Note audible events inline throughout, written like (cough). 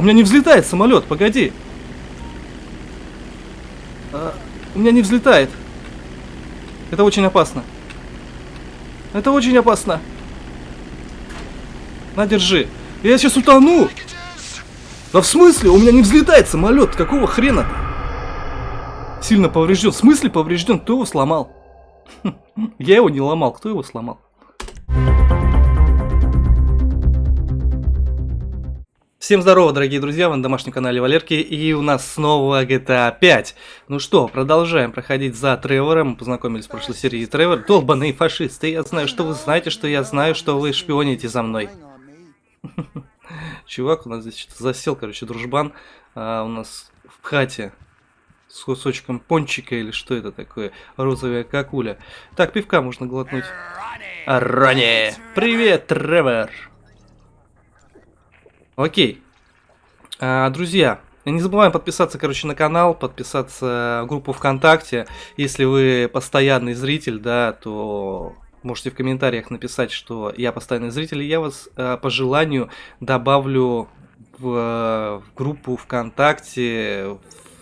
У меня не взлетает самолет, погоди. А, у меня не взлетает. Это очень опасно. Это очень опасно. На, держи. Я сейчас утону. Да в смысле? У меня не взлетает самолет. Какого хрена? Сильно поврежден. В смысле поврежден? Кто его сломал? (laughs) Я его не ломал. Кто его сломал? Всем здорово, дорогие друзья, вы на домашнем канале Валерки, и у нас снова GTA 5. Ну что, продолжаем проходить за Тревором, мы познакомились в прошлой серии Тревор. Долбаные фашисты, я знаю, что вы знаете, что я знаю, что вы шпионите за мной. (laughs) Чувак у нас здесь что-то засел, короче, дружбан, а, у нас в хате с кусочком пончика или что это такое, розовая какуля. Так, пивка можно глотнуть. Ронни! Привет, Тревор! Окей. А, друзья, не забываем подписаться, короче, на канал, подписаться в группу ВКонтакте. Если вы постоянный зритель, да, то можете в комментариях написать, что я постоянный зритель, и я вас а, по желанию добавлю в, в группу ВКонтакте,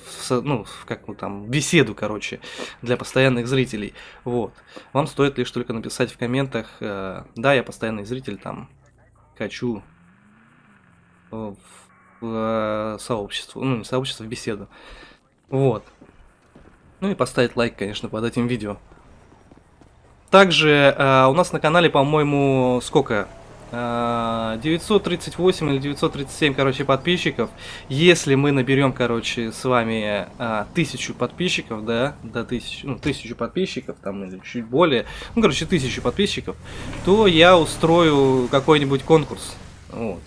в, ну, в как ну, там, беседу, короче, для постоянных зрителей. Вот. Вам стоит лишь только написать в комментах, э, да, я постоянный зритель, там, хочу в, в э, сообщество, ну не сообщество, в беседу. Вот. Ну и поставить лайк, конечно, под этим видео. Также э, у нас на канале, по-моему, сколько? Э, 938 или 937, короче, подписчиков. Если мы наберем, короче, с вами э, тысячу подписчиков, да, до тысячи, ну, тысячу подписчиков, там, или чуть более, ну, короче, тысячу подписчиков, то я устрою какой-нибудь конкурс. Вот.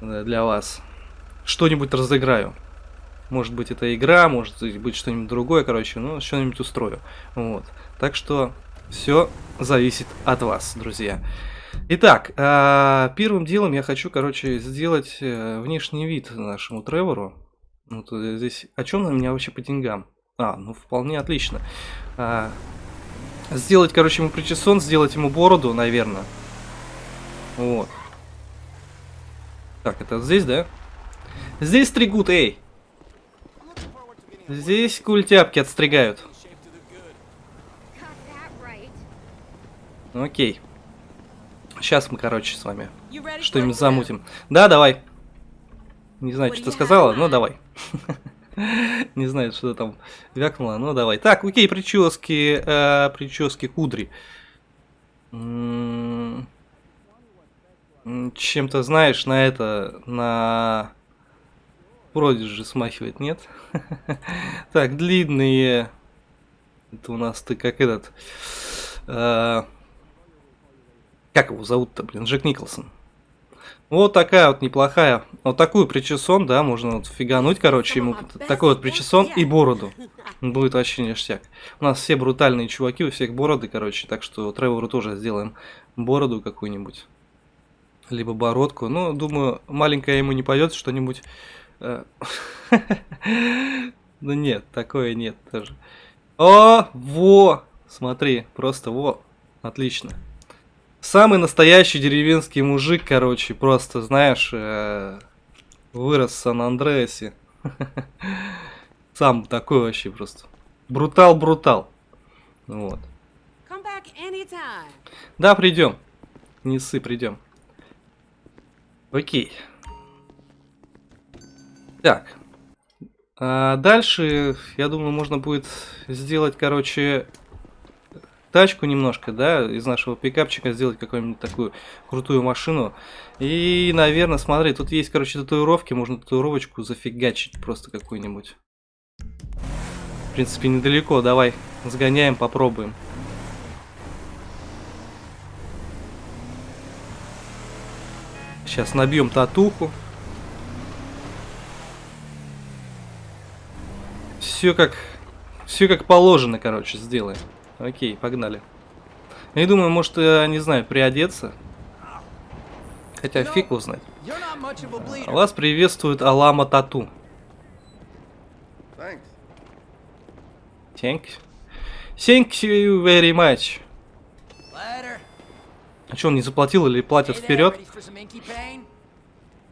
Э, для вас. Что-нибудь разыграю. Может быть это игра, может быть что-нибудь другое, короче, ну что-нибудь устрою. Вот. Так что все зависит от вас, друзья. Итак, э, первым делом я хочу, короче, сделать э, внешний вид нашему Тревору. Вот здесь, о чем на меня вообще по деньгам? А, ну вполне отлично. Сделать, короче, ему причесон, сделать ему бороду, наверное. Вот. Так, это здесь, да? Здесь стригут, эй! Здесь культяпки отстригают. Окей. Сейчас мы, короче, с вами что-нибудь замутим. Да, давай. Не знаю, что ты сказала, но давай. (laughs) Не знаю, что там вякнуло, но давай. Так, окей, прически, э, прически кудри. Чем-то, знаешь, на это, на Продиджи смахивает, нет? (laughs) так, длинные. Это у нас ты как этот... Э, как его зовут-то, блин? Джек Николсон. Вот такая вот неплохая. Вот такую причесон, да, можно вот фигануть, короче, ему такой вот причесон и бороду. Будет вообще ништяк. У нас все брутальные чуваки, у всех бороды, короче, так что Тревору тоже сделаем бороду какую-нибудь либо бородку. Ну, думаю, маленькая ему не пойдет, что-нибудь... Э, (laughs) ну нет, такое нет тоже. О, во! Смотри, просто во. Отлично. Самый настоящий деревенский мужик, короче, просто, знаешь, э, вырос в Сан-Андреасе. (laughs) Сам такой вообще просто. Брутал-брутал. Вот. Да, придем. Не ссы, придем. Окей. Так. А дальше, я думаю, можно будет сделать, короче, тачку немножко, да, из нашего пикапчика сделать какую-нибудь такую крутую машину. И, наверное, смотри, тут есть, короче, татуировки, можно татуировочку зафигачить просто какую-нибудь. В принципе, недалеко, давай, сгоняем, попробуем. Сейчас набьем татуху. Все как... Все как положено, короче, сделаем. Окей, погнали. Я думаю, может, я, не знаю, приодеться. Хотя фиг узнать. Вас приветствует Алама Тату. Thank you. Thank you very much. А что, он не заплатил или платят вперед?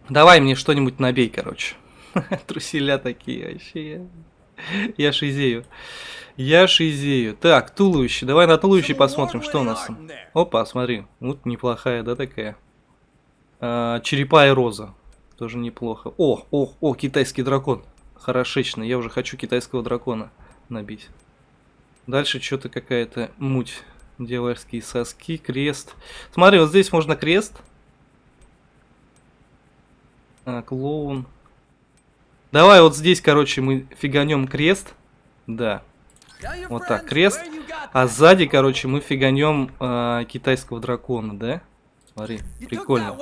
Давай мне что-нибудь набей, короче. (laughs) Труселя такие вообще. Я шизею. Я шизею. Так, туловище. Давай на туловище посмотрим, что у нас там. Опа, смотри. Вот неплохая, да, такая. А, черепа и роза. Тоже неплохо. О, о, о, китайский дракон. Хорошечно. Я уже хочу китайского дракона набить. Дальше что-то какая-то муть. Дьявольские соски, крест. Смотри, вот здесь можно крест. А, клоун. Давай вот здесь, короче, мы фиганем крест. Да. Вот так, крест. А сзади, короче, мы фиганем э, китайского дракона, да? Смотри, прикольно.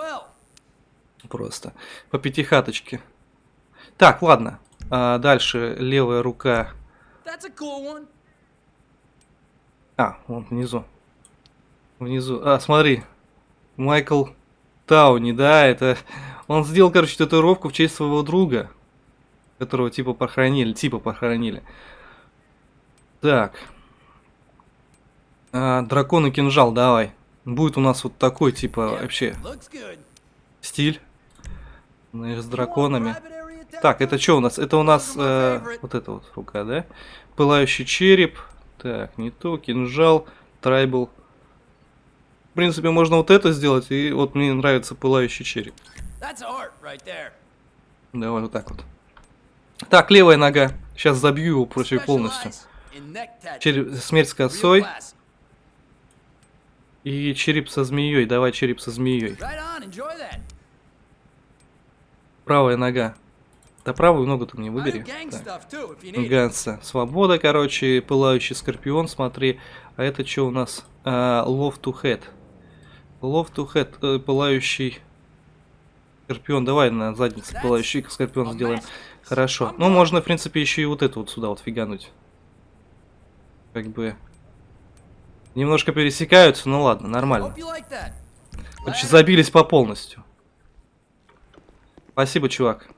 Просто. По пятихаточке. Так, ладно. А, дальше левая рука. А, вон внизу. Внизу. А, смотри. Майкл Тауни, да, это... (laughs) Он сделал, короче, татуировку в честь своего друга, которого типа похоронили, типа похоронили. Так. А, дракон и кинжал, давай. Будет у нас вот такой, типа, вообще, стиль. С драконами. Так, это что у нас? Это у нас э, вот эта вот рука, да? Пылающий череп. Так, не то, кинжал, трайбл. В принципе, можно вот это сделать, и вот мне нравится пылающий череп. Давай вот так вот. Так, левая нога. Сейчас забью его против полностью. Череп, смерть с косой. И череп со змеей. Давай череп со змеей. Правая нога. Да правую ногу ты мне выбери. Ганса. Свобода, короче, пылающий скорпион, смотри. А это что у нас? Uh, love to head. Love to head, uh, пылающий скорпион. Давай на заднице пылающий скорпион сделаем. Хорошо. Ну, можно, в принципе, еще и вот это вот сюда вот фигануть. Как бы... Немножко пересекаются, ну ладно, нормально. Короче, забились по полностью. Спасибо, чувак.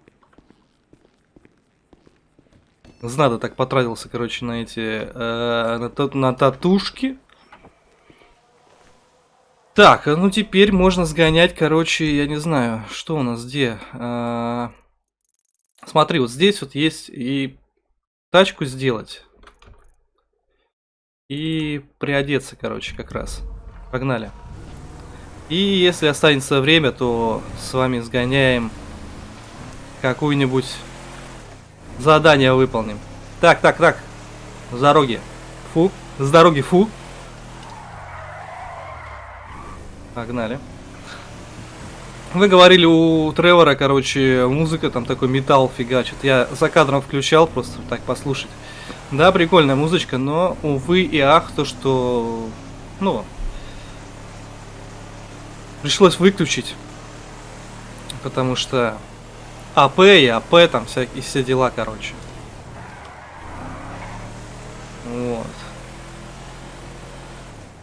Знадо так потратился, короче, на эти... Э, на, та на татушки. Так, а ну теперь можно сгонять, короче, я не знаю, что у нас где. Э, смотри, вот здесь вот есть и тачку сделать. И приодеться, короче, как раз. Погнали. И если останется время, то с вами сгоняем какую-нибудь задание выполним. Так, так, так. С дороги. Фу. С дороги, фу. Погнали. Вы говорили у Тревора, короче, музыка там такой металл фигачит. Я за кадром включал, просто так послушать. Да, прикольная музычка, но, увы и ах, то, что... Ну... Пришлось выключить. Потому что АП и АП, там всякие все дела, короче. Вот.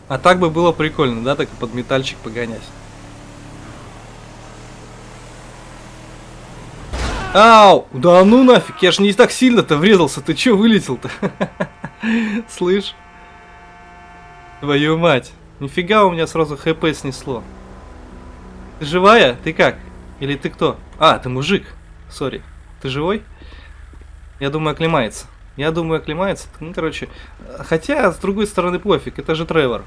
А так бы было прикольно, да, так под метальчик погонять. Ау! Да ну нафиг, я же не так сильно-то врезался, ты чё вылетел-то? (laughs) Слышь? Твою мать. Нифига у меня сразу хп снесло. Ты живая? Ты как? Или ты кто? А, ты мужик. Сори. Ты живой? Я думаю, оклемается. Я думаю, оклемается. Ну, короче. Хотя, с другой стороны, пофиг. Это же Тревор.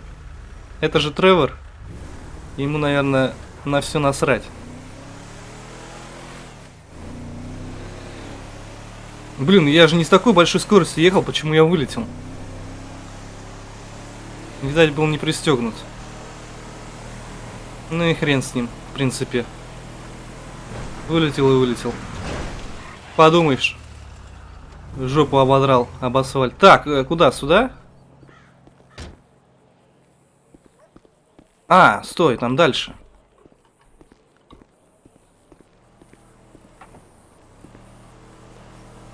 Это же Тревор. Ему, наверное, на все насрать. Блин, я же не с такой большой скоростью ехал, почему я вылетел? Видать, был не пристегнут. Ну и хрен с ним, в принципе. Вылетел и вылетел. Подумаешь. Жопу ободрал об асфальт. Так, э, куда? Сюда? А, стой, там дальше.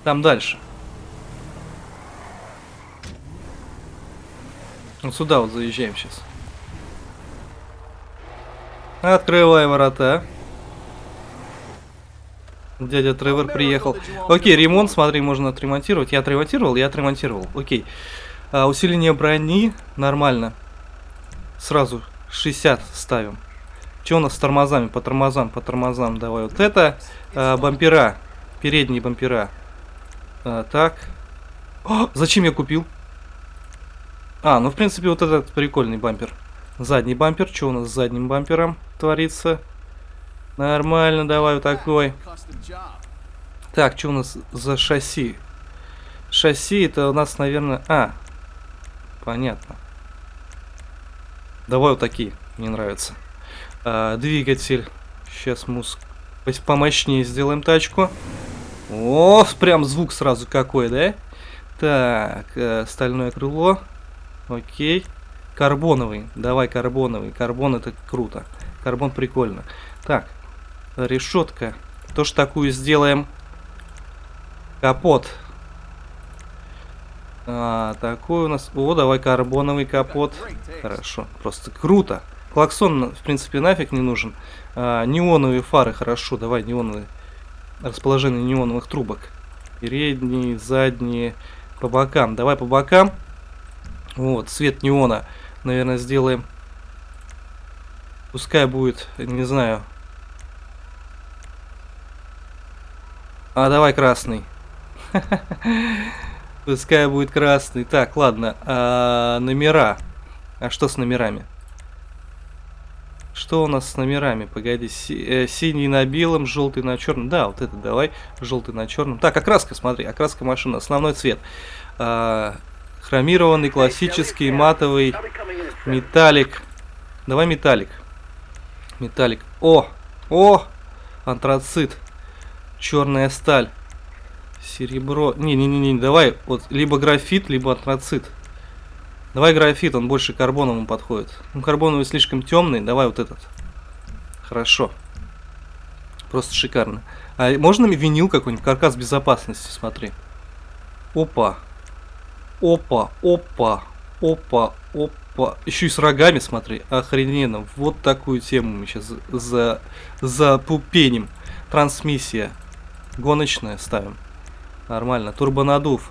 Там дальше. Вот сюда вот заезжаем сейчас. Открывай ворота. Дядя Тревор приехал. Окей, ремонт, смотри, можно отремонтировать. Я отремонтировал, я отремонтировал. Окей. А, усиление брони нормально. Сразу 60 ставим. Что у нас с тормозами? По тормозам, по тормозам. Давай вот это. Э, бампера. Передние бампера. Э, так. О, зачем я купил? А, ну в принципе вот этот прикольный бампер. Задний бампер. Что у нас с задним бампером творится? Нормально, давай вот такой. Так, что у нас за шасси? Шасси это у нас, наверное... А, понятно. Давай вот такие, мне нравятся. А, двигатель. Сейчас мы помощнее сделаем тачку. О, прям звук сразу какой, да? Так, э, стальное крыло. Окей. Карбоновый. Давай карбоновый. Карбон это круто. Карбон прикольно. Так, решетка. Тоже такую сделаем. Капот. А, такой у нас... О, давай карбоновый капот. Хорошо, просто круто. Клаксон, в принципе, нафиг не нужен. А, неоновые фары, хорошо, давай неоновые. Расположение неоновых трубок. Передние, задние, по бокам. Давай по бокам. Вот, цвет неона, наверное, сделаем. Пускай будет, не знаю. А, давай красный. Пускай будет красный. Так, ладно. А, номера. А что с номерами? Что у нас с номерами? Погоди. Си э, синий на белом, желтый на черном. Да, вот это давай. Желтый на черном. Так, окраска, смотри. Окраска машины. Основной цвет. А, хромированный, классический, матовый, металлик. Давай металлик. Металлик. О! О! Антрацит. Черная сталь. Серебро. Не-не-не, давай. Вот либо графит, либо антрацит. Давай графит, он больше карбоновому подходит. Ну, карбоновый слишком темный, давай вот этот. Хорошо. Просто шикарно. А можно винил какой-нибудь? Каркас безопасности, смотри. Опа. Опа, опа, опа, опа. Еще и с рогами, смотри. Охрененно. Вот такую тему мы сейчас за, за пупенем. Трансмиссия. Гоночная ставим. Нормально. Турбонадув.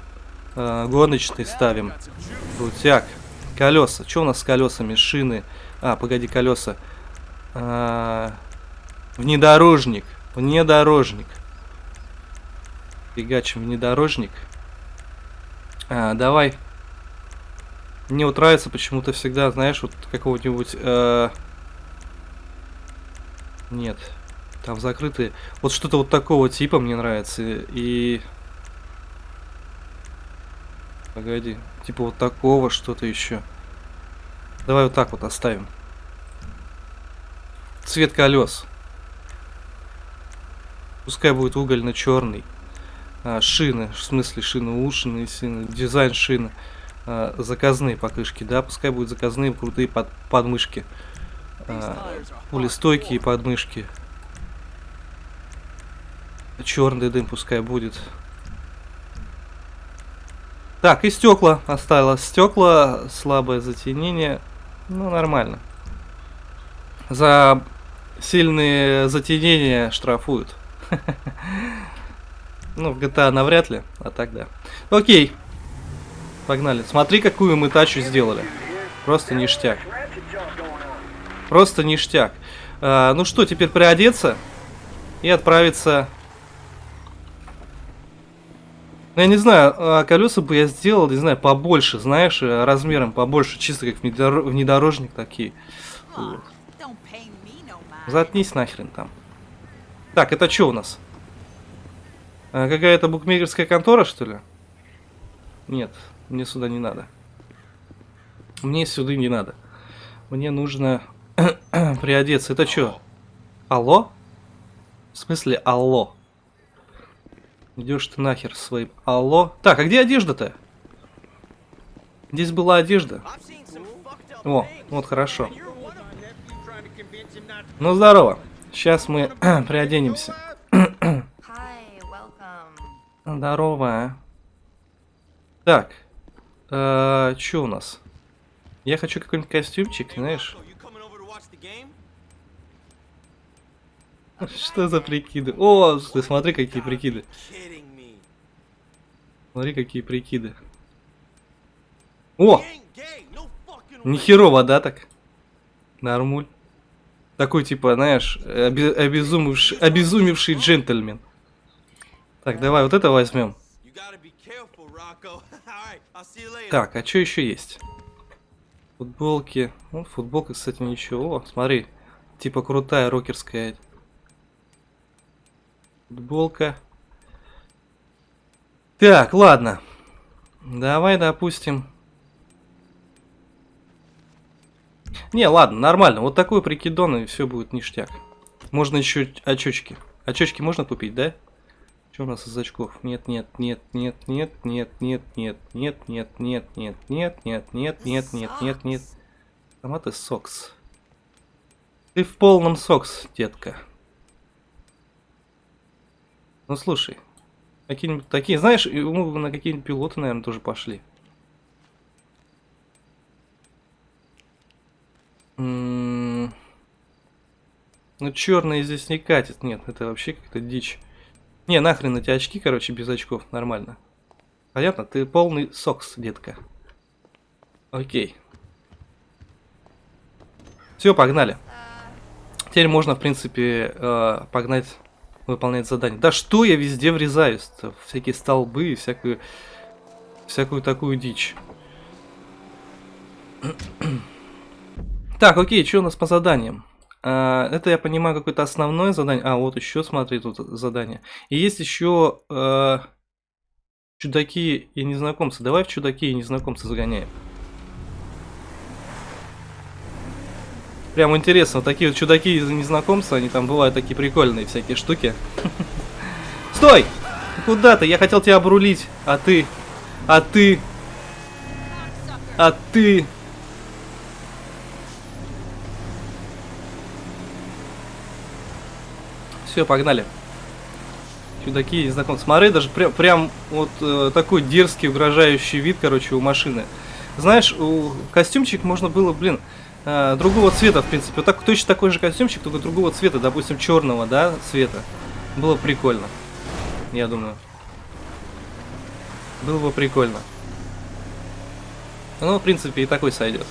Э, гоночный ставим. Крутяк. Колеса. Что у нас с колесами? Шины. А, погоди, колеса. А, внедорожник. Внедорожник. Фигачим внедорожник. А, давай. Мне вот нравится почему-то всегда, знаешь, вот какого-нибудь... Э... Нет. Там закрытые. Вот что-то вот такого типа мне нравится. И... Погоди. Типа вот такого что-то еще. Давай вот так вот оставим. Цвет колес. Пускай будет угольно-черный. А, шины, в смысле шины ушины, шины, дизайн шины. А, заказные покрышки, да, пускай будут заказные крутые под, подмышки. А, пулестойкие подмышки. Черный дым пускай будет. Так, и стекла оставилось. Стекла, слабое затемнение. Ну, нормально. За сильные затенения штрафуют. (laughs) Ну, в GTA навряд ли, а так да. Окей. Погнали. Смотри, какую мы тачу сделали. Просто ништяк. Просто ништяк. А, ну что, теперь приодеться и отправиться ну, я не знаю, а колеса бы я сделал, не знаю, побольше, знаешь, э, размером побольше, чисто как внедорожник такие. Вот. Заткнись нахрен там. Так, это что у нас? А, Какая-то букмекерская контора, что ли? Нет, мне сюда не надо. Мне сюда не надо. Мне нужно (clears throat) приодеться. Это что? Алло? В смысле алло? Идешь ты нахер своим. Алло. Так, а где одежда-то? Здесь была одежда. О, вот хорошо. Ну, здорово. Сейчас мы (clears throat) приоденемся. здорово. Так. Э, что у нас? Я хочу какой-нибудь костюмчик, знаешь. Что за прикиды? О, ты смотри, какие прикиды. Смотри, какие прикиды. О! Нехерово, да, так? Нормуль. Такой, типа, знаешь, оби- обезумевший, обезумевший джентльмен. Так, давай вот это возьмем. Так, а что еще есть? Футболки. Ну, футболка, кстати, ничего. О, смотри. Типа крутая рокерская. Футболка. Так, ладно. Давай, допустим. Не, ладно, нормально. Вот такой прикидон, и все будет ништяк. Можно еще очечки. Очечки можно купить, да? Что у нас из очков? Нет, нет, нет, нет, нет, нет, нет, нет, нет, нет, нет, нет, нет, нет, нет, нет, нет, нет, нет. Томаты сокс. Ты в полном сокс, детка. Ну слушай, какие-нибудь такие, знаешь, бы на какие-нибудь пилоты, наверное, тоже пошли. М, Ну черные здесь не катит, нет, это вообще как-то дичь. Не, нахрен эти очки, короче, без очков, нормально. Понятно? Ты полный сокс, детка. Окей. Все, погнали. Теперь можно, в принципе, э, погнать выполнять задание. Да что я везде врезаюсь? -то? Всякие столбы и всякую, всякую такую дичь. (clears throat) Так, окей, что у нас по заданиям? А, это я понимаю какое-то основное задание. А, вот еще, смотри, тут задание. И есть еще э, чудаки и незнакомцы. Давай в чудаки и незнакомцы загоняем. Прям интересно, вот такие вот чудаки и незнакомцы, они там бывают такие прикольные всякие штуки. (laughs) Стой! Куда ты? Я хотел тебя обрулить, а ты... А ты... А ты... Все, погнали. Чудаки, незнакомцы. Смотри, даже прям, прям вот э, такой дерзкий, угрожающий вид, короче, у машины. Знаешь, у костюмчик можно было, блин, э, другого цвета, в принципе. Вот так, точно такой же костюмчик, только другого цвета, допустим, черного, да, цвета. Было прикольно. Я думаю. Было бы прикольно. Ну, в принципе, и такой сойдет.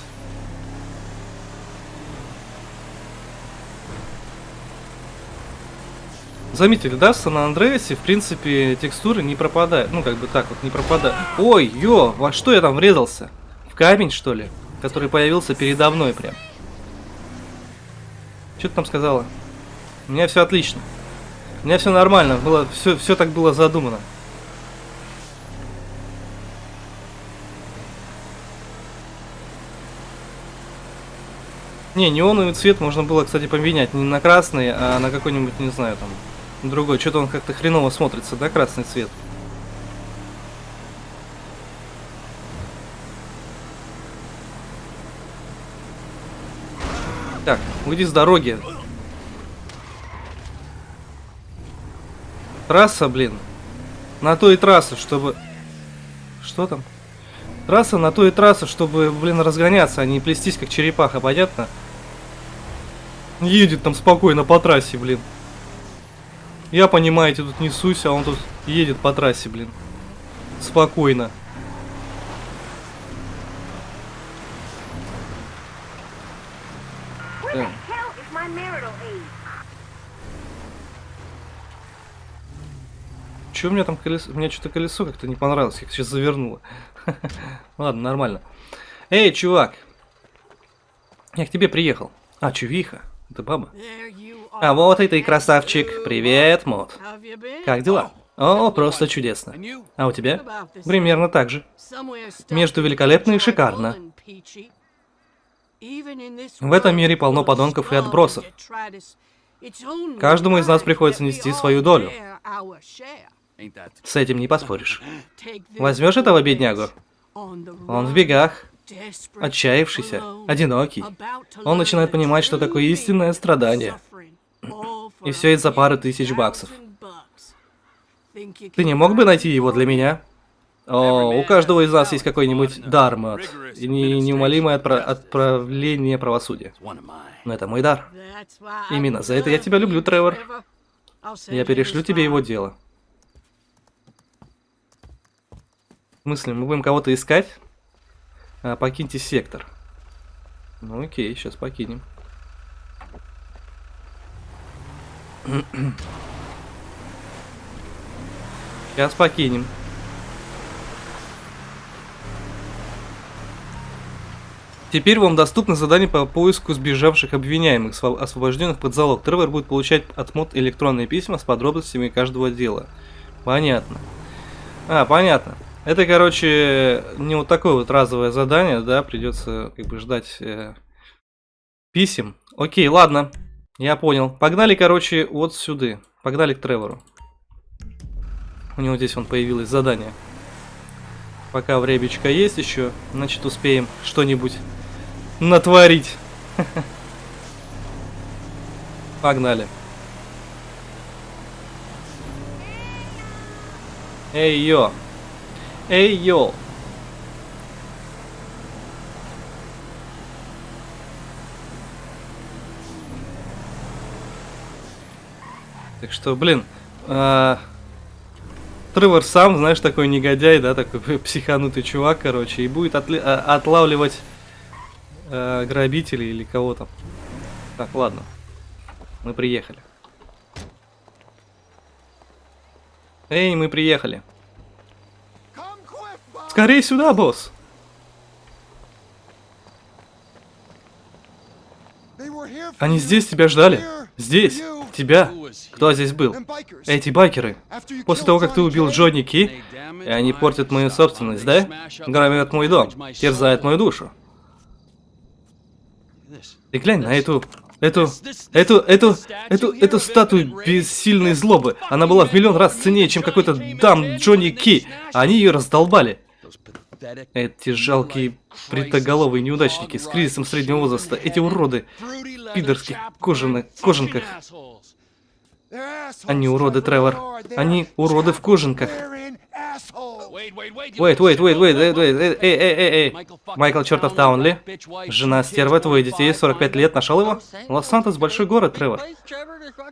Заметили, да, в Сан-Андреасе, в принципе, текстуры не пропадают. Ну, как бы так вот, не пропадают. Ой, ё, во что я там врезался? В камень, что ли? Который появился передо мной прям. Что ты там сказала? У меня все отлично. У меня все нормально, было, все, все так было задумано. Не, неоновый цвет можно было, кстати, поменять не на красный, а на какой-нибудь, не знаю, там, другой. Что-то он как-то хреново смотрится, да, красный цвет? Так, уйди с дороги. Трасса, блин. На то и чтобы... Что там? Трасса на то и чтобы, блин, разгоняться, а не плестись как черепаха, понятно? Едет там спокойно по трассе, блин. Я, понимаете, тут несусь, а он тут едет по трассе, блин. Спокойно. Where the hell is my marital aid? Че у меня там колесо? У меня что-то колесо как-то не понравилось, как сейчас завернуло. (laughs) Ладно, нормально. Эй, чувак. Я к тебе приехал. А, чувиха. Это баба. А вот и ты, красавчик. Привет, Мод. Как дела? О, просто чудесно. А у тебя? Примерно так же. Между великолепно и шикарно. В этом мире полно подонков и отбросов. Каждому из нас приходится нести свою долю. С этим не поспоришь. (laughs) Возьмешь этого беднягу? Он в бегах, отчаявшийся, одинокий. Он начинает понимать, что такое истинное страдание. И все из-за пары тысяч баксов. Ты не мог бы найти его для меня? О, у каждого из нас есть какой-нибудь дар, Мэтт. И неумолимое отпра- отправление правосудия. Но это мой дар. Именно за это я тебя люблю, Тревор. Я перешлю тебе его дело. В смысле, мы будем кого-то искать? А, покиньте сектор. Ну окей, сейчас покинем. Сейчас покинем. Теперь вам доступно задание по поиску сбежавших обвиняемых, освобожденных под залог. Тревор будет получать от мод электронные письма с подробностями каждого дела. Понятно. А, понятно. Это, короче, не вот такое вот разовое задание, да, придется как бы ждать э, писем. Окей, ладно, я понял. Погнали, короче, вот сюда. Погнали к Тревору. У него здесь вон появилось задание. Пока времечко есть еще, значит успеем что-нибудь натворить. Погнали. Эй, йо. Эй, йо. Так что, блин, а, Тревор сам, знаешь, такой негодяй, да, такой психанутый чувак, короче, и будет а, отлавливать э, грабителей или кого там. Так, ладно. Мы приехали. Эй, мы приехали. Скорее сюда, босс. Они здесь тебя ждали. Здесь. Тебя. Кто здесь был? Эти байкеры. После того, как ты убил Джонни Ки, они портят мою собственность, да? Громят мой дом, терзают мою душу. Ты глянь на эту... Эту... Эту... Эту... Эту... Эту статую бессильной злобы. Она была в миллион раз ценнее, чем какой-то дам Джонни Ки. А они ее раздолбали. Эти жалкие бритоголовые неудачники с кризисом среднего возраста. Эти уроды в пидорских кожаных... кожанках. Они уроды, Тревор. Они уроды в кожанках. Wait, wait, wait, wait, wait, wait, эй, эй, эй, эй. Майкл чертов Таунли. Жена стерва, твои детей, 45 лет, нашел его? Лос-Сантос большой город, Тревор.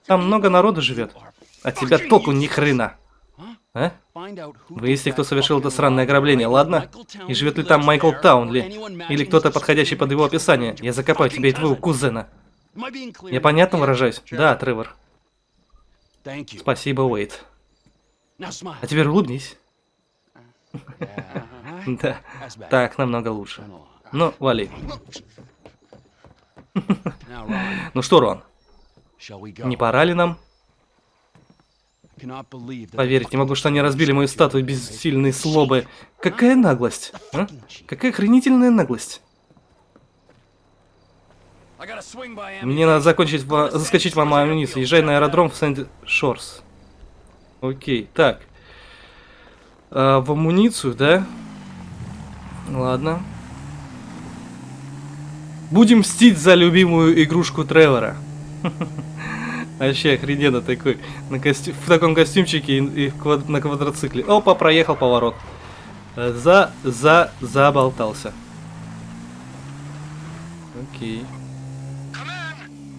Там много народу живет. А тебя толку ни хрена. А? Выясни, кто совершил это сраное ограбление, ладно? И живет ли там Майкл Таунли? Или кто-то подходящий под его описание? Я закопаю тебя и твоего кузена. Я понятно выражаюсь? Да, Тревор. Спасибо, Уэйт. А теперь улыбнись. Да, так намного лучше. Ну, вали. Ну что, Рон, не пора ли нам? Поверить не могу, что они разбили мою статую бессильной слобы. Какая наглость, а? Какая охренительная наглость. Мне надо закончить, заскочить в амуницию. Езжай на аэродром в Сент-Шорс. Окей, так. А, в амуницию, да? Ладно. Будем мстить за любимую игрушку Тревора. (laughs) Вообще охрененно такой. На костю... В таком костюмчике и, и квад... на квадроцикле. Опа, проехал поворот. За... За... Заболтался. Окей.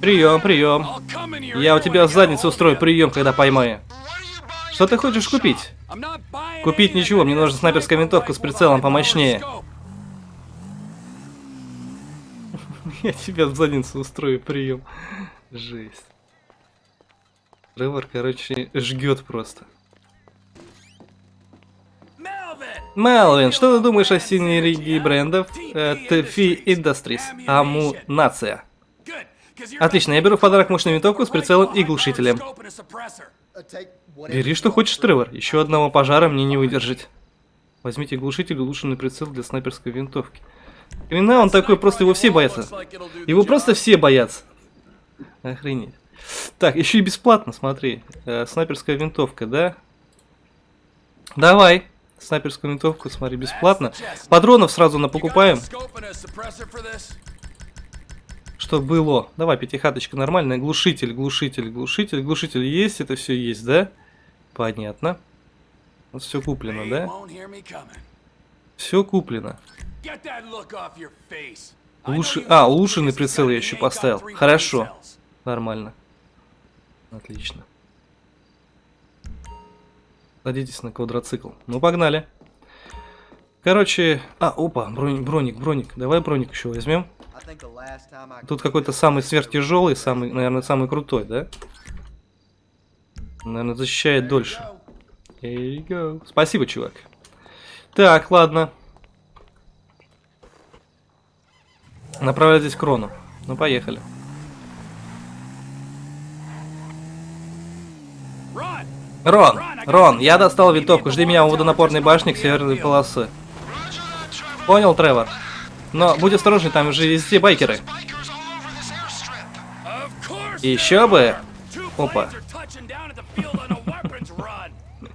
Прием, прием. Я у тебя задницу устрою прием, когда поймаю. Что ты хочешь купить? Купить ничего, мне нужна снайперская винтовка с прицелом помощнее. (laughs) Я тебя в задницу устрою прием. Жесть. Тревор, короче, жгет просто. Мелвин, что ты думаешь о синергии брендов э, TFI Industries? Аму Нация. Отлично, я беру в подарок мощную винтовку с прицелом и глушителем. Бери что хочешь, Тревор. Еще одного пожара мне не выдержать. Возьмите глушитель и улучшенный прицел для снайперской винтовки. Хрена он такой, просто его все боятся. Его просто все боятся. Охренеть. Так, еще и бесплатно, смотри. Э, снайперская винтовка, да? Давай. Снайперскую винтовку, смотри, бесплатно. Патронов сразу на покупаем. Что было? Давай, пятихаточка нормальная. Глушитель, глушитель, глушитель, глушитель есть, это все есть, да? Понятно. Вот все куплено, да? Все куплено. Лучше... А, улучшенный прицел я еще поставил. Хорошо. Нормально. Отлично. Садитесь на квадроцикл. Ну, погнали. Короче... А, опа, броник, броник, броник. Давай броник еще возьмем. Тут какой-то самый сверхтяжелый, самый, наверное, самый крутой, да? Наверное, защищает дольше. There you go. Спасибо, чувак. Так, ладно. Направляйтесь к Рону. Ну, поехали. Рон, Рон, я достал винтовку. Жди меня у водонапорной башни к северной полосы. Понял, Тревор? Но будь осторожный, там же везде байкеры. Еще бы. Опа.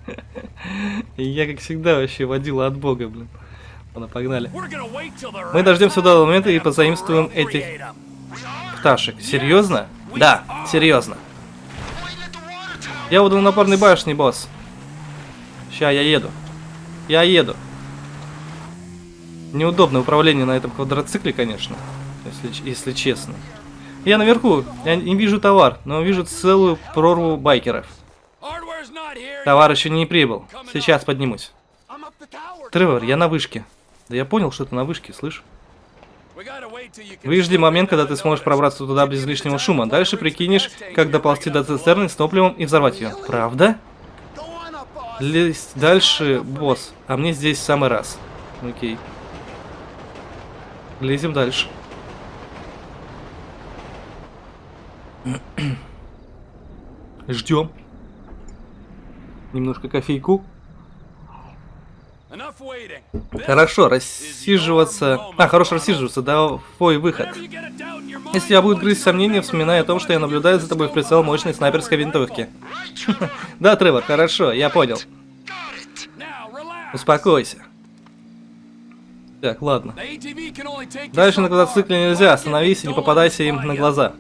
(laughs) Я, как всегда, вообще водила от бога, блин. Ладно, погнали. Мы дождемся до момента и позаимствуем этих пташек. Серьезно? Да, серьезно. Я у водонапорной башни, босс. Ща, я еду. Я еду. Неудобное управление на этом квадроцикле, конечно, если, если честно. Я наверху, я не вижу товар, но вижу целую прорву байкеров. Товар еще не прибыл. Сейчас поднимусь. Тревор, я на вышке. Да я понял, что ты на вышке, слышь? Выжди момент, когда ты сможешь пробраться туда без лишнего шума. Дальше прикинешь, как доползти до цистерны с топливом и взорвать ее. Правда? Лезть дальше, босс. А мне здесь в самый раз. Окей. Лезем дальше. Ждем. Немножко кофейку. Хорошо, рассиживаться... А, хорошо рассиживаться, да, твой выход. Если тебя будет грызть сомнения, вспоминай о том, что я наблюдаю за тобой в прицел мощной снайперской винтовки. (laughs) Да, Тревор, хорошо, я понял. Успокойся. Так, ладно. Дальше на квадроцикле нельзя, остановись и не попадайся им на глаза.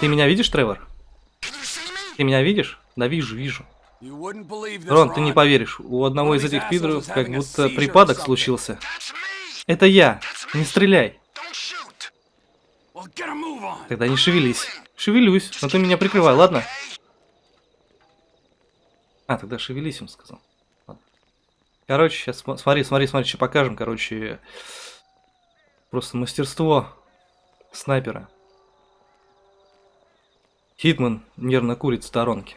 Ты меня видишь, Тревор? Ты меня видишь? Да вижу, вижу. Рон, ты не поверишь, у одного из этих пидоров как будто припадок случился. Это я. Не стреляй. Тогда не шевелись. Шевелюсь, но ты меня прикрывай, ладно? А, тогда шевелись, он сказал. Короче, сейчас смотри, смотри, смотри, что покажем. Короче, просто мастерство снайпера. Хитман нервно курит в сторонке.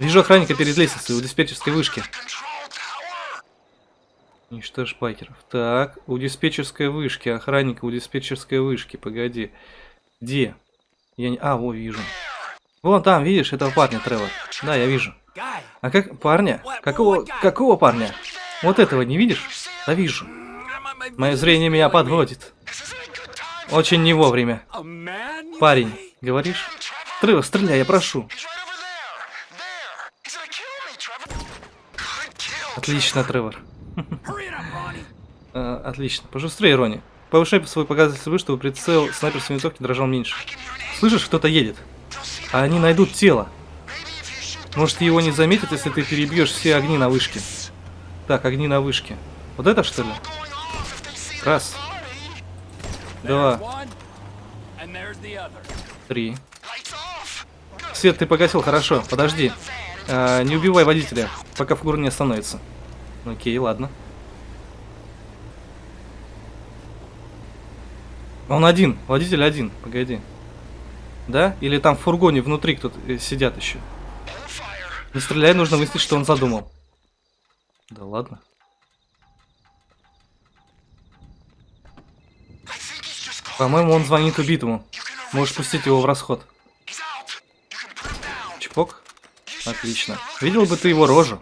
Вижу охранника перед лестницей у диспетчерской вышки. Уничтожь байкеров. Так, у диспетчерской вышки, охранника у диспетчерской вышки, погоди. Где? Я не... А, во, вижу. Вон там, видишь, этого парня, Тревор. Да, я вижу. А как... Парня? Какого... Какого парня? Вот этого не видишь? Да вижу. Мое зрение меня подводит. Очень не вовремя. Парень, говоришь? Тревор, стреляй, я прошу. Отлично, Тревор. (laughs) А, отлично. Пожустрее, Рони. Повышай свой показатель свыше, чтобы прицел снайперской винтовки дрожал меньше. Слышишь, кто-то едет. А они найдут тело. Может, его не заметят, если ты перебьешь все огни на вышке. Так, огни на вышке. Вот это что ли? Раз, два, три. Свет ты погасил, хорошо. Подожди. А, не убивай водителя, пока фигура не остановится. Окей, ладно. Он один, водитель один, погоди. Да? Или там в фургоне внутри кто-то э, сидят еще? Не стреляй, нужно выяснить, что он задумал. Да ладно. По-моему, он звонит убитому. Можешь пустить его в расход. Чпок. Отлично. Видел бы ты его рожу.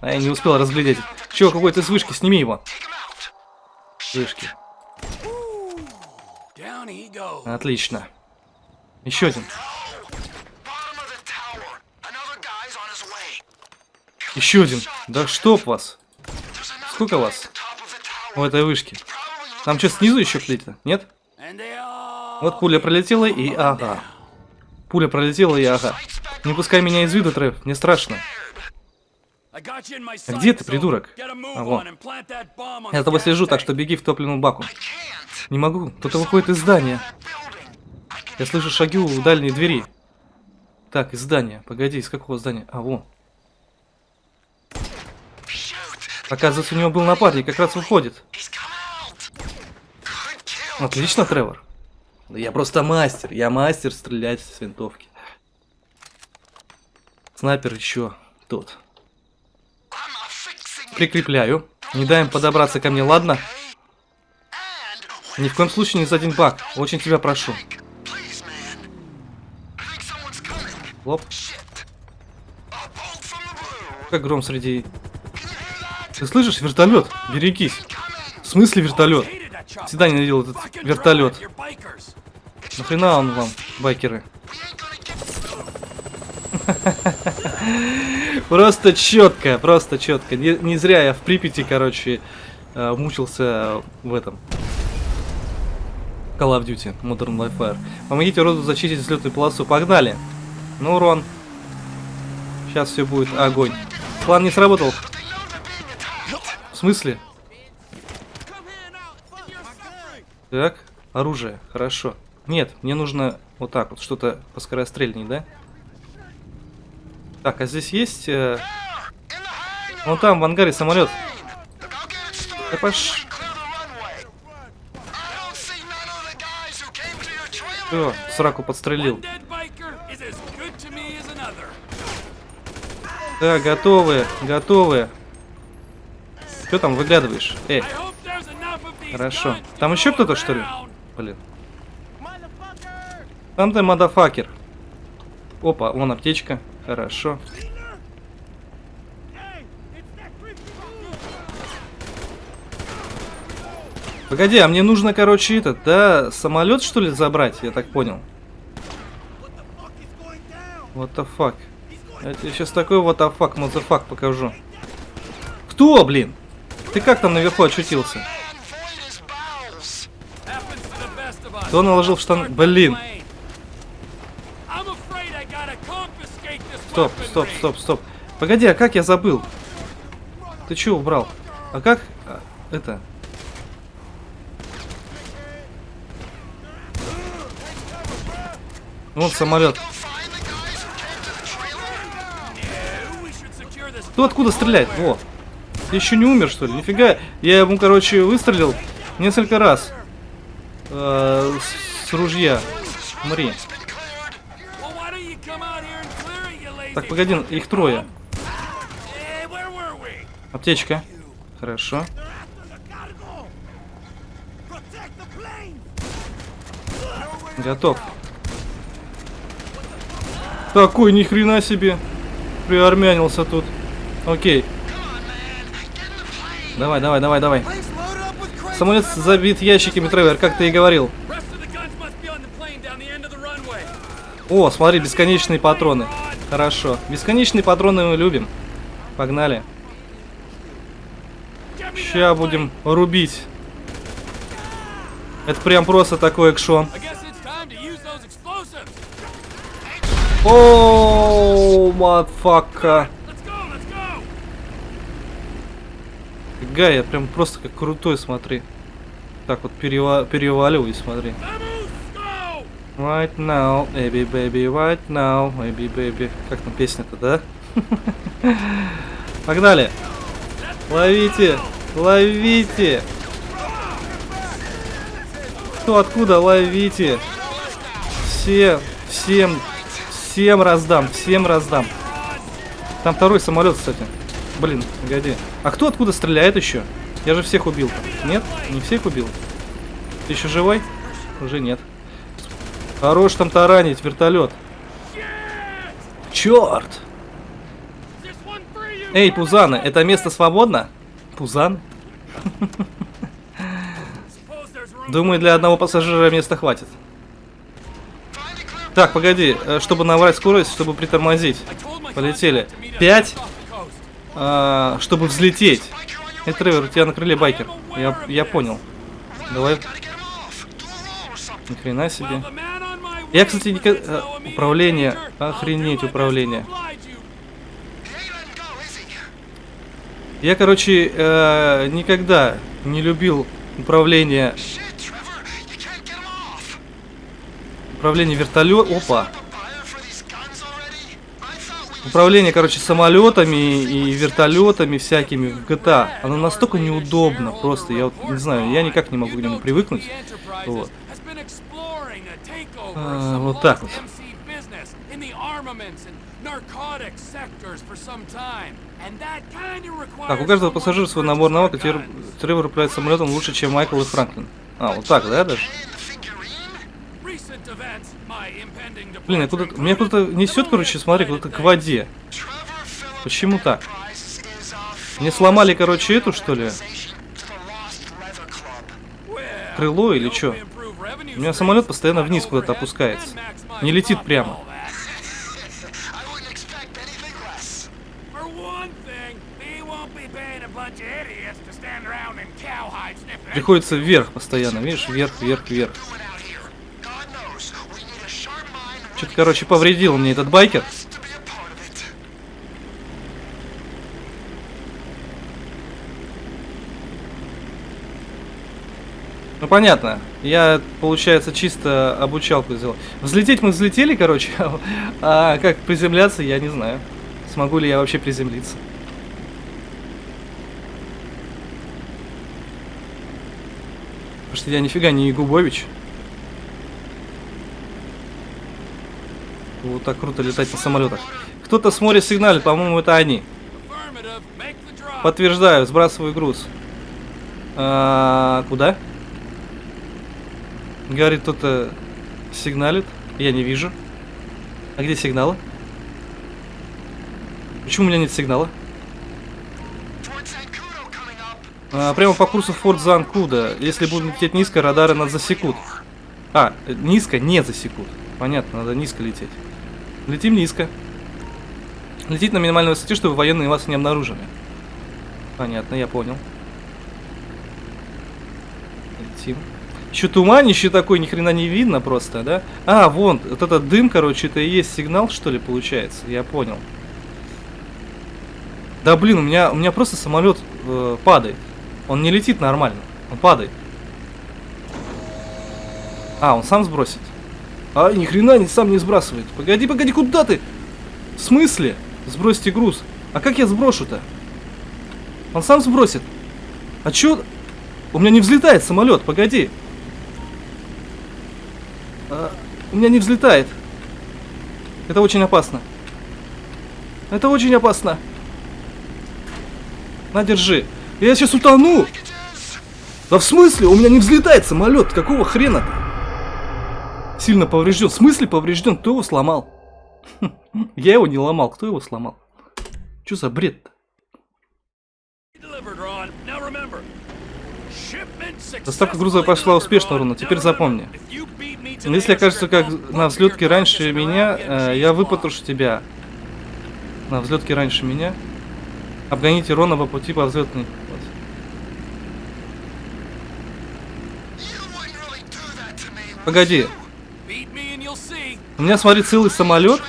А я не успел разглядеть. Чего, какой-то с вышки, сними его. С Вышки. Отлично. Еще один. Еще один. Да чтоб вас. Сколько вас? У этой вышки. Там что, снизу еще плита? Нет? Вот пуля пролетела и ага. Пуля пролетела и ага. Не пускай меня из виду, Трев, мне страшно. А где ты, придурок? А, on Я за тобой слежу, так что беги в топливную баку. Не могу, кто-то выходит из здания. Я слышу шаги у дальней двери. Так, из здания. Погоди, из какого здания? А, вон. Оказывается, у него был напарник, как раз выходит. Отлично, Тревор. Я просто мастер. Я мастер стрелять с винтовки. Снайпер еще тут. Прикрепляю. Не дай им подобраться ко мне, ладно? Ни в коем случае не за один бак. Очень тебя прошу. Лоп. Как гром среди... Ты слышишь? Вертолет. Берегись. В смысле вертолет? Всегда ненавидел этот вертолет. Нахрена он вам, байкеры? (laughs) Просто четко, просто четко. Не, не зря я в Припяти, короче, э, мучился в этом. Call of Duty Modern Warfare. Помогите роду зачистить взлетную полосу. Погнали. Ну, урон. Сейчас все будет огонь. План не сработал. Смысле? Так, оружие, хорошо. Нет, мне нужно вот так вот, что-то поскорострельней, да? Так, а здесь есть... Э... Вон там, в ангаре самолет. Да пош... Все, сраку подстрелил. Да, готовы, готовы. Что там выглядываешь? Эй. Хорошо. Там еще кто-то, что ли? Блин. Там ты, мадафакер. Опа, вон аптечка. Хорошо. Погоди, а мне нужно, короче, этот, да, самолет, что ли, забрать, я так понял. What the fuck? Я тебе сейчас такой what the fuck, motherfuck покажу. Кто, блин? Ты как там наверху очутился? Кто наложил в штан... Блин. Стоп, стоп, стоп, стоп. Погоди, а как я забыл? Ты чего убрал? А как... А, это... Вот самолет. Кто откуда стреляет? Во. Ты еще не умер, что ли? Нифига. Я ему, короче, выстрелил несколько раз. Э, с, с ружья. Смотри. Так, погоди, их трое. Аптечка. Хорошо. Готов. Такой ни хрена себе. Приармянился тут. Окей. Давай, давай, давай, давай. Самолет забит ящиками, Тревор, как ты и говорил. О, смотри, бесконечные патроны. Хорошо. Бесконечные патроны мы любим. Погнали. Сейчас будем рубить. Это прям просто такой экшон. О, матфака. Фига, я прям просто как крутой, смотри. Так вот перева переваливаюсь, смотри. Right now, baby, baby, right now, baby, baby. Как там песня-то, да? (laughs) Погнали! Ловите! Ловите! Кто откуда? Ловите! Все, всем Всем раздам, всем раздам. Там второй самолет, кстати. Блин, погоди. А кто откуда стреляет еще? Я же всех убил. Нет? Не всех убил? Ты еще живой? Уже нет. Хорош там таранить, вертолет. Черт! Эй, Пузаны, это место свободно? Пузан? Думаю, для одного пассажира места хватит. Так, погоди, э, чтобы набрать скорость, чтобы притормозить. Полетели. Пять. А, чтобы взлететь. Эй, Тревор, тебя на крыле байкер. Я, я понял. Давай. Ни хрена себе. Я, кстати, никогда... Э, управление. Охренеть, управление. Я, короче, э, никогда не любил управление Управление вертолет... Опа. Управление, короче, самолетами и вертолетами всякими в GTA. Оно настолько неудобно просто. Я вот не знаю, я никак не могу к нему привыкнуть. Вот. А, вот так вот. Так, у каждого пассажира свой набор навыков, guns. Тревор управляет самолетом лучше, чем Майкл и Франклин. А, вот так, да, даже? Блин, я куда меня куда-то несет, короче, смотри, куда-то к воде. Почему так? Мне сломали, короче, эту, что ли? Крыло или revenue У меня самолет постоянно вниз куда-то опускается. Не летит прямо. Приходится вверх постоянно, видишь? Вверх, вверх, вверх. Что-то, короче, повредил мне этот байкер. Ну понятно. Я, получается, чисто обучалку сделал. Взлететь мы взлетели, короче. (laughs) А как приземляться, я не знаю. Смогу ли я вообще приземлиться. Потому что я нифига не Ягубович. Вот так круто летать на самолетах. Кто-то с моря сигналит, по-моему, это они. Подтверждаю, сбрасываю груз. А, куда? Говорит, кто-то сигналит. Я не вижу. А где сигналы? Почему у меня нет сигнала? А, прямо по курсу Форт Занкуда. Если будем лететь низко, радары нас засекут. А, низко не засекут. Понятно, надо низко лететь. Летим низко. Лететь на минимальной высоте, чтобы военные вас не обнаружили. Понятно, я понял. Летим. Еще туманище такой, ни хрена не видно просто, да? А, вон, вот этот дым, короче, это и есть сигнал, что ли, получается? Я понял. Да блин, у меня, у меня просто самолет э, падает. Он не летит нормально, он падает. А, он сам сбросит. А, ни хрена не сам не сбрасывает. Погоди, погоди, куда ты? В смысле? Сбросьте груз. А как я сброшу-то? Он сам сбросит. А чё? У меня не взлетает самолет, погоди. А, у меня не взлетает. Это очень опасно. Это очень опасно. На, держи. Я сейчас утону. Да в смысле? У меня не взлетает самолет. Какого хрена-то? Сильно поврежден. В смысле поврежден? Кто его сломал? (laughs) Я его не ломал. Кто его сломал? Что за бред-то? Доставка груза пошла успешно, Рона. Теперь запомни. Если окажется как на взлетке раньше меня, э, я выпотрошу тебя. На взлетке раньше меня. Обгоните Рона по пути по взлетной. Вот. Погоди. У меня, смотри, целый самолет.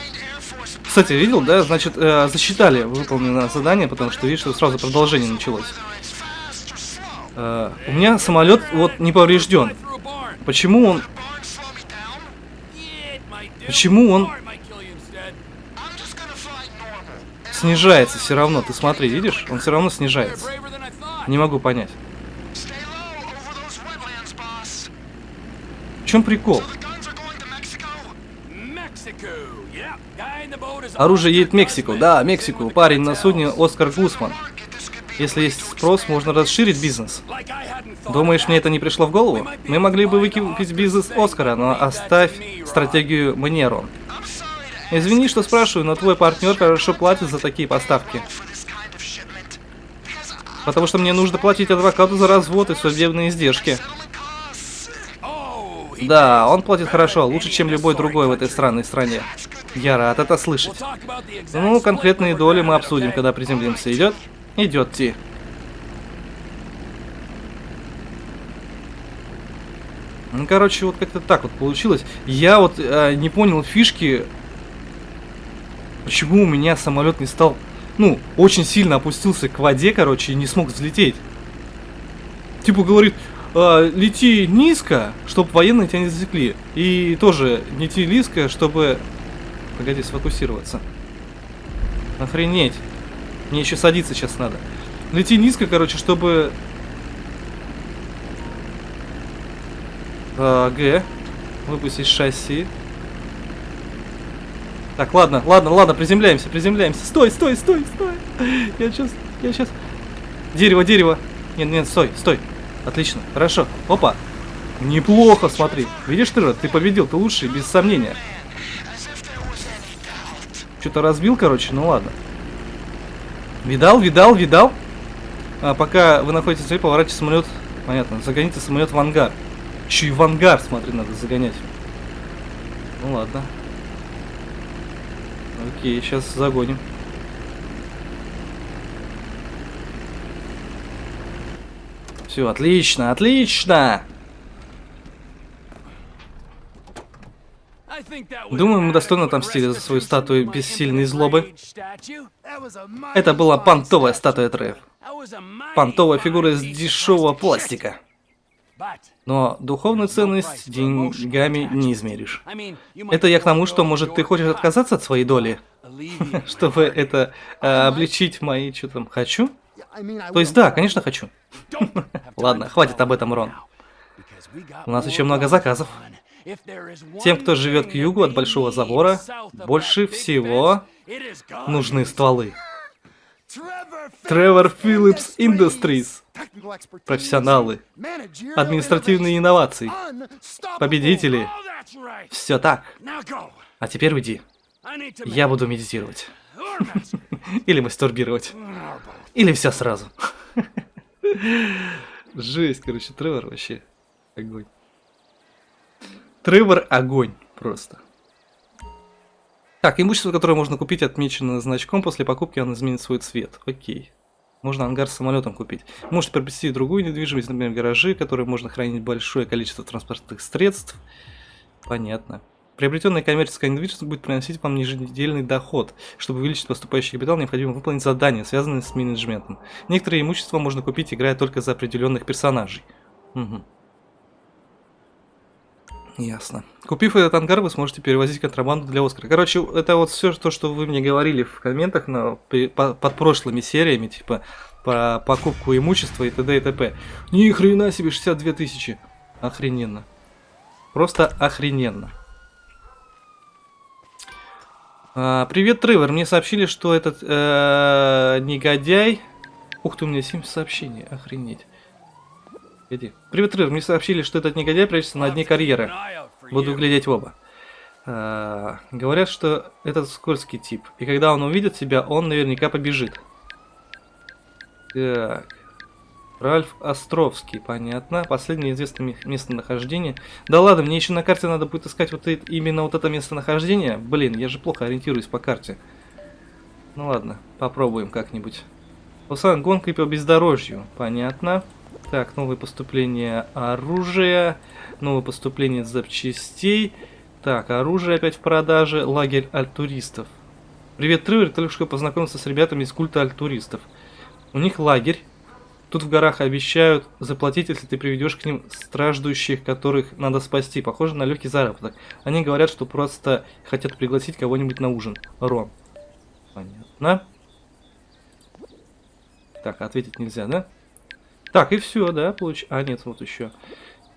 Кстати, видел, да? Значит, э, засчитали выполненное задание, потому что, видишь, сразу продолжение началось. Э, у меня самолет вот не поврежден. Почему он... Почему он снижается все равно? Ты смотри, видишь? Он все равно снижается. Не могу понять. В чем прикол? Оружие едет в Мексику. Да, Мексику. Парень на судне Оскар Гусман. Если есть спрос, можно расширить бизнес. Думаешь, мне это не пришло в голову? Мы могли бы выкупить бизнес Оскара, но оставь стратегию мне, Рон. Извини, что спрашиваю, но твой партнер хорошо платит за такие поставки. Потому что мне нужно платить адвокату за развод и судебные издержки. Да, он платит хорошо, лучше, чем любой другой в этой странной стране. Я рад это слышать. Ну, конкретные доли мы обсудим, когда приземлимся. Идет? Идет, Ти. Ну, короче, вот как-то так вот получилось. Я вот э, не понял фишки, почему у меня самолет не стал, ну, очень сильно опустился к воде, короче, и не смог взлететь. Типа говорит, э, лети низко, чтобы военные тебя не засекли. И тоже лети низко, чтобы... Погоди, сфокусироваться. Охренеть. Мне еще садиться сейчас надо. Лети низко, короче, чтобы... А, Г. Выпустить шасси. Так, ладно, ладно, ладно, приземляемся, приземляемся. Стой, стой, стой, стой. Я сейчас, я сейчас. Дерево, дерево. Нет, нет, стой, стой. Отлично, хорошо. Опа. Неплохо, смотри. Видишь ты, ты победил, ты лучший, без сомнения. Что-то разбил, короче, ну ладно. Видал, видал, видал? А пока вы находитесь в поворачивайте самолет. Понятно, загоните самолет в ангар. Еще и в ангар, смотри, надо загонять. Ну ладно. Окей, сейчас загоним. Все, отлично, отлично! Думаю, мы достойно отомстили за свою статую бессильной злобы. Это была понтовая статуя Треф. Понтовая фигура из дешевого пластика. Но духовную ценность деньгами не измеришь. Это я к тому, что, может, ты хочешь отказаться от своей доли? (laughs) Чтобы это э, облегчить мои, что там, хочу? То есть да, конечно, хочу. (laughs) Ладно, хватит об этом, Рон. У нас еще много заказов. Тем, кто живет к югу от Большого Забора, больше всего нужны стволы. Тревор Филлипс Industries. Профессионалы. Административные инновации. Победители. Все так. А теперь уйди. Я буду медитировать. (laughs) Или мастурбировать. Или все сразу. (laughs) Жесть, короче, Тревор вообще огонь. Тревор огонь просто. Так, имущество, которое можно купить, отмечено значком. После покупки оно изменит свой цвет. Окей. Можно ангар с самолетом купить. Можете приобрести другую недвижимость, например, гаражи, которые можно хранить большое количество транспортных средств. Понятно. Приобретенная коммерческая недвижимость будет приносить вам еженедельный доход. Чтобы увеличить поступающий капитал, необходимо выполнить задания, связанные с менеджментом. Некоторые имущества можно купить, играя только за определенных персонажей. Угу. Ясно. Купив этот ангар, вы сможете перевозить контрабанду для Оскара. Короче, это вот все то, что вы мне говорили в комментах на, по, под прошлыми сериями, типа по покупку имущества и т.д. и т.п. Ни хрена себе 62 тысячи. Охрененно. Просто охрененно. А, привет, Тревор. Мне сообщили, что этот э, негодяй... Ух ты, у меня 7 сообщений. Охренеть. Иди. Привет, Рыр. Мне сообщили, что этот негодяй прячется на дне карьеры. Буду глядеть в оба. А, говорят, что этот скользкий тип. И когда он увидит тебя, он наверняка побежит. Так. Ральф Островский, понятно. Последнее известное местонахождение. Да ладно, мне еще на карте надо будет искать вот это, именно вот это местонахождение. Блин, я же плохо ориентируюсь по карте. Ну ладно, попробуем как-нибудь. Усан гонкой по бездорожью, понятно. Так, новые поступления оружия, новое поступление запчастей. Так, оружие опять в продаже, лагерь альтуристов. Привет, Тревер, только что познакомился с ребятами из культа альтуристов. У них лагерь. Тут в горах обещают заплатить, если ты приведешь к ним страждущих, которых надо спасти. Похоже на легкий заработок. Они говорят, что просто хотят пригласить кого-нибудь на ужин. Рон. Понятно. Так, ответить нельзя, да? Так, и все, да, получ... А, нет, вот еще.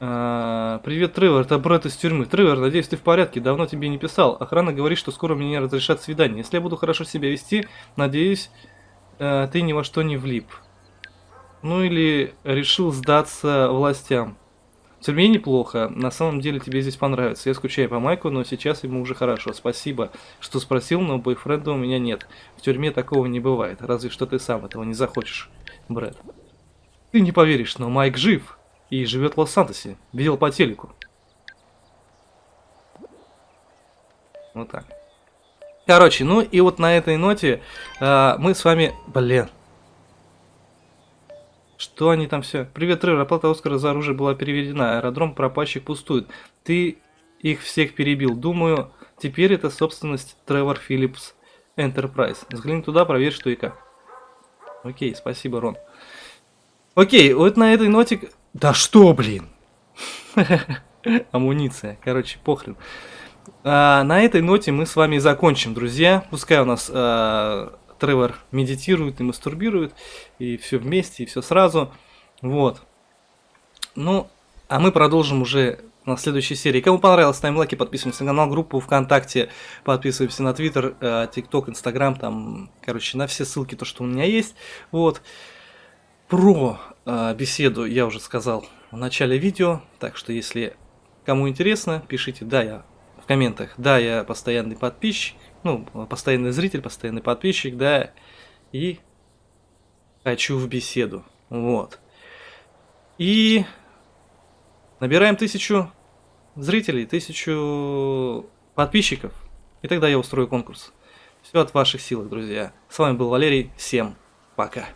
А, привет, Тревор, это Брэд из тюрьмы. Тревор, надеюсь, ты в порядке, давно тебе не писал. Охрана говорит, что скоро мне разрешат свидание. Если я буду хорошо себя вести, надеюсь, а, ты ни во что не влип. Ну или решил сдаться властям. Тюрьме неплохо, на самом деле тебе здесь понравится. Я скучаю по Майку, но сейчас ему уже хорошо. Спасибо, что спросил, но бойфренда у меня нет. В тюрьме такого не бывает, разве что ты сам этого не захочешь, Брэд. Ты не поверишь, но Майк жив и живет в Лос-Сантосе. Видел по телеку. Вот так. Короче, ну и вот на этой ноте э, мы с вами... Блин. Что они там все? Привет, Тревор. Оплата Оскара за оружие была переведена. Аэродром пропащих пустует. Ты их всех перебил. Думаю, теперь это собственность Тревор Филлипс Enterprise. Взгляни туда, проверь, что и как. Окей, спасибо, Рон. Окей, вот на этой ноте... Да что, блин? (laughs) Амуниция. Короче, похрен. А, на этой ноте мы с вами закончим, друзья. Пускай у нас а, Тревор медитирует и мастурбирует, и все вместе, и все сразу. Вот. Ну, а мы продолжим уже на следующей серии. Кому понравилось, ставим лайки, подписываемся на канал, группу ВКонтакте, подписываемся на Твиттер, э, ТикТок, Инстаграм, там, короче, на все ссылки, то, что у меня есть. Вот. Про э, беседу я уже сказал в начале видео, так что если кому интересно, пишите, да, я в комментах, да, я постоянный подписчик, ну, постоянный зритель, постоянный подписчик, да, и хочу в беседу, вот. И набираем тысячу зрителей, тысячу подписчиков, и тогда я устрою конкурс. Все от ваших сил, друзья. С вами был Валерий, всем пока.